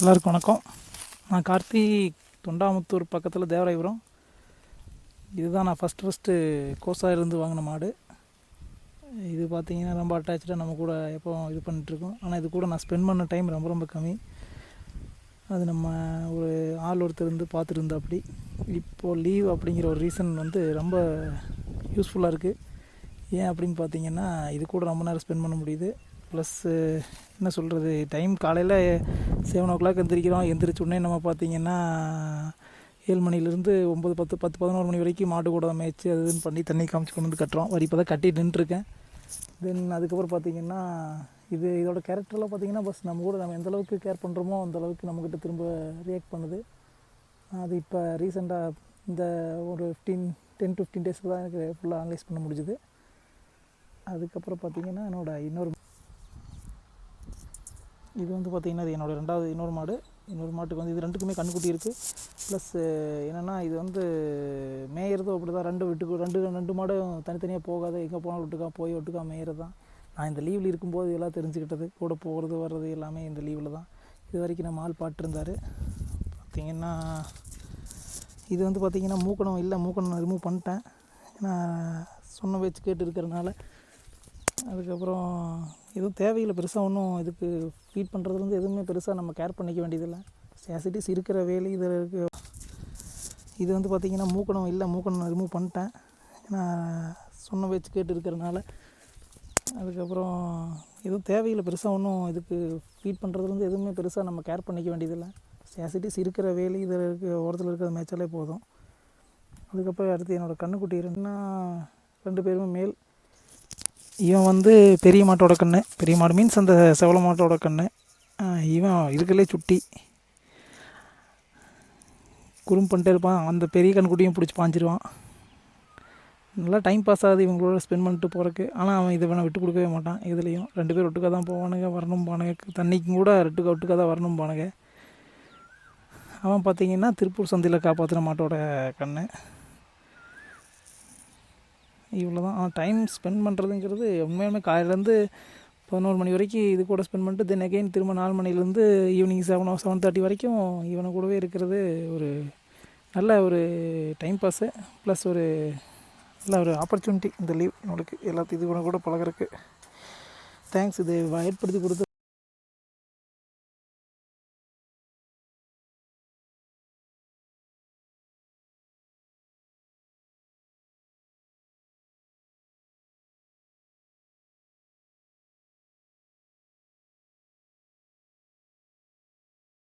எல்லாருக்கும் வணக்கம். நான் கார்த்தி தொண்டாமுத்தூர் பக்கத்தில் தேவராயபுரம். இதுதான் நான் ஃபஸ்ட் ஃபஸ்ட்டு கோசாயிலிருந்து வாங்கின மாடு. இது பார்த்திங்கன்னா ரொம்ப அட்டாச்சாக நம்ம கூட எப்போ இது பண்ணிகிட்ருக்கோம் ஆனால் இது கூட நான் ஸ்பெண்ட் பண்ண டைம் ரொம்ப ரொம்ப கம்மி. அது நம்ம ஒரு ஆள் ஒருத்தர் இருந்து பார்த்துட்டு அப்படி இப்போது லீவ் அப்படிங்கிற ஒரு ரீசன் வந்து ரொம்ப யூஸ்ஃபுல்லாக இருக்குது ஏன் அப்படின்னு பார்த்தீங்கன்னா இது கூட ரொம்ப நேரம் ஸ்பெண்ட் பண்ண முடியுது. ப்ளஸ்ஸு என்ன சொல்கிறது டைம் காலையில் செவன் ஓ கிளாக் எந்திரிக்கிறோம் எந்திரிச்சோடனே நம்ம பார்த்தீங்கன்னா ஏழு மணிலேருந்து ஒம்பது பத்து பத்து பதினோரு மணி வரைக்கும் மாட்டு கூட மேய்ச்சி அது இதுன்னு பண்ணி தண்ணி காமிச்சு கொண்டு வந்து கட்டுறோம். வரி இப்போ தான் கட்டிட்டு நின்றுருக்கேன். தென் அதுக்கப்புறம் பார்த்தீங்கன்னா இது இதோட கேரக்டர்லாம் பார்த்தீங்கன்னா பஸ் நம்ம கூட நம்ம எந்தளவுக்கு கேர் பண்ணுறோமோ அந்த அளவுக்கு நம்மக்கிட்ட திரும்ப ரியாக்ட் பண்ணுது. அது இப்போ ரீசெண்டாக இந்த ஒரு ஃபிஃப்டீன் டென் ஃபிஃப்டீன் டேஸில் தான் எனக்கு ஃபுல்லாக அனலைஸ் பண்ண முடிஞ்சுது. அதுக்கப்புறம் பார்த்தீங்கன்னா என்னோடய இன்னொரு இது வந்து பார்த்திங்கன்னா இது என்னோட ரெண்டாவது இன்னொரு மாடு. இன்னொரு மாட்டுக்கு வந்து இது ரெண்டுக்குமே கண்ணுக்குட்டி இருக்குது ப்ளஸ் என்னென்னா இது வந்து மேயறதும் அப்படி தான் ரெண்டு வீட்டுக்கு ரெண்டு ரெண்டு மாடும் தனித்தனியாக போகாத. எங்கே போனாலும் விட்டுக்கா போய் விட்டுக்கா மேயறது தான் நான் இந்த லீவில் இருக்கும்போது இதெல்லாம் தெரிஞ்சுக்கிட்டது கூட போகிறது வர்றது எல்லாமே இந்த லீவில் தான். இது வரைக்கும் நம்ம ஆள் பாட்டிருந்தார் பார்த்திங்கன்னா இது வந்து பார்த்திங்கன்னா மூக்கணம் இல்லை மூக்கணம் ரிமூவ் பண்ணிட்டேன். ஏன்னா சொன்ன வச்சு கேட்டு இருக்கிறனால அதுக்கப்புறம் எதுவும் தேவையில்லை பெருசாக ஒன்றும் இதுக்கு ஃபீட் பண்ணுறதுலேருந்து எதுவுமே பெருசாக நம்ம கேர் பண்ணிக்க வேண்டியதில்லை. சேசிட்டிஸ் இருக்கிற வேலை இதில் இருக்கு. இது வந்து பார்த்திங்கன்னா மூக்கணம் இல்லை மூக்கணம் ரிமூவ் பண்ணிட்டேன். ஏன்னா சொன்ன வச்சு கேட்டு இருக்கிறனால அதுக்கப்புறம் எதுவும் தேவையில்லை பெருசாக ஒன்றும் இதுக்கு ஃபீட் பண்ணுறதுலேருந்து எதுவுமே பெருசாக நம்ம கேர் பண்ணிக்க வேண்டியதில்லை. சேசிட்டிஸ் இருக்கிற வேலை இதில் இருக்க ஓரத்தில் இருக்கிற மேய்ச்சாலே போதும். அதுக்கப்புறம் அடுத்து என்னோடய கண்ணுக்குட்டி ரெண்டுனா ரெண்டு பேருமே மேல் இவன் வந்து பெரிய மாட்டோட கண்ணு. பெரிய மாடு மீன்ஸ் அந்த செவல மாட்டோட கண்ணு. இவன் இருக்கலே சுட்டி. குறும் பண்ணிட்டே இருப்பான். அந்த பெரிய கண்குட்டியும் பிடிச்சி பாஞ்சிருவான் நல்லா டைம் பாஸ் ஆகுது இவங்களோட ஸ்பெண்ட் பண்ணிட்டு போகிறக்கு ஆனால் அவன் இதை வேணால் விட்டு கொடுக்கவே மாட்டான். இதுலேயும் ரெண்டு பேர் ஒட்டுக்காக தான் போவானுங்க வரணும் பானுங்க. தண்ணிக்கும் கூட ரெட்டுக்கா ஒட்டுக்காக தான் வரணும் பானுங்க. அவன் பார்த்தீங்கன்னா திருப்பூர் சந்தையில் காப்பாற்றின மாட்டோட கண்ணு. இவ்வளோ தான் ஆனால் டைம் ஸ்பெண்ட் பண்ணுறதுங்கிறது உண்மையுமே காலையிலேருந்து பதினோரு மணி வரைக்கும் இது கூட ஸ்பெண்ட் பண்ணிட்டு தென் அகைன் திரும்ப நாலு மணிலேருந்து ஈவினிங் செவன் செவன் தேர்ட்டி வரைக்கும் இவனை கூடவே இருக்கிறது ஒரு நல்ல ஒரு டைம் பாஸு ப்ளஸ் ஒரு நல்ல ஒரு ஆப்பர்ச்சுனிட்டி இந்த லீவ் நம்மளுக்கு. எல்லாத்தையும் இது கூட கூட பழகிறதுக்கு. தேங்க்ஸ் இது ஏற்படுத்தி கொடுத்து